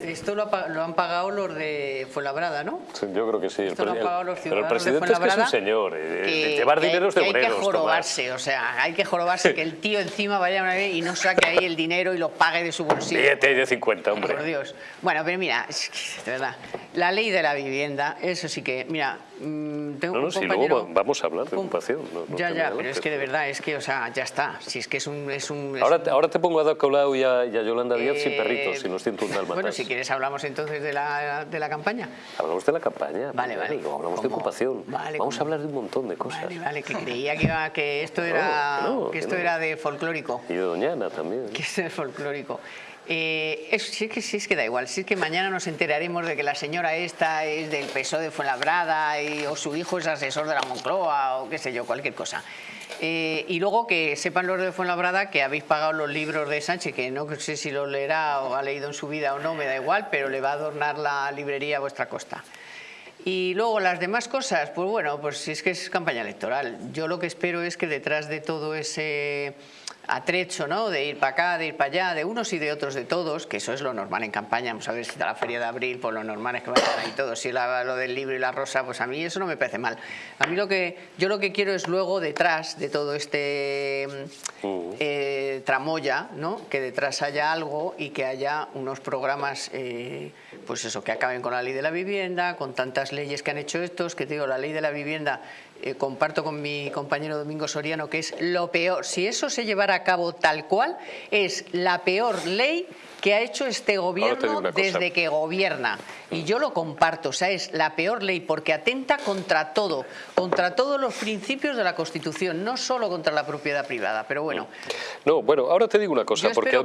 Esto lo, ha lo han pagado los de Fuenlabrada, ¿no? Sí, Yo creo que sí. El lo han pre- pagado los pero el ciudadanos de presidente es que es un señor. eh, que- llevar hay- dineros de hay que jorobarse, o sea, hay que jorobarse que el tío encima vaya una vez y no saque ahí el dinero y lo pague de su bolsillo. Billete de 50, hombre. Por Dios. Bueno, pero mira, es que, de verdad, la ley de la vivienda, eso sí que, mira, mm, tengo No, no, un si luego va- vamos a hablar de un- ocupación. no- no ya, ya, pero es que de verdad, es que, o sea, ya está. Si es que es un... Es un es Ahora, un- te- ahora te pongo a Doc Colau y a, y a Yolanda Díaz sin eh, perritos, sin los 101 dálmatas. Bueno, si quieres hablamos entonces de la, de la campaña. Hablamos de la campaña. Vale, vale. hablamos de ocupación. Vale, Vamos ¿cómo? a hablar de un montón de cosas. Vale, vale, que creía que, iba- que esto era, No, no, que esto no. era de folclórico. Y de Doñana también. Que es folclórico. Eh, es, sí, que, es que da igual, sí es que mañana nos enteraremos de que la señora esta es del PSOE de Fuenlabrada y, o su hijo es asesor de la Moncloa o qué sé yo, cualquier cosa. Eh, y luego que sepan los de Fuenlabrada que habéis pagado los libros de Sánchez, que no sé si los leerá o ha leído en su vida o no, me da igual, pero le va a adornar la librería a vuestra costa. Y luego las demás cosas, pues bueno, pues si es que es campaña electoral. Yo lo que espero es que detrás de todo ese atrecho, ¿no? De ir para acá, de ir para allá, de unos y de otros, de todos, que eso es lo normal en campaña. Vamos a ver si está la feria de abril, pues lo normal es que vayan ahí todos. Si la- lo del libro y la rosa, pues a mí eso no me parece mal. A mí lo que yo lo que quiero es luego detrás de todo este Mm. eh, tramoya, ¿no? Que detrás haya algo y que haya unos programas, eh, pues eso, que acaben con la ley de la vivienda, con tantas leyes que han hecho estos, que te digo, la ley de la vivienda, eh, comparto con mi compañero Domingo Soriano, que es lo peor. Si eso se llevara a cabo tal cual, es la peor ley que ha hecho este gobierno desde que gobierna. Y yo lo comparto, o sea, es la peor ley porque atenta contra todo, contra todos los principios de la Constitución, no solo contra la propiedad privada. Pero bueno, No, bueno, ahora te digo una cosa, porque además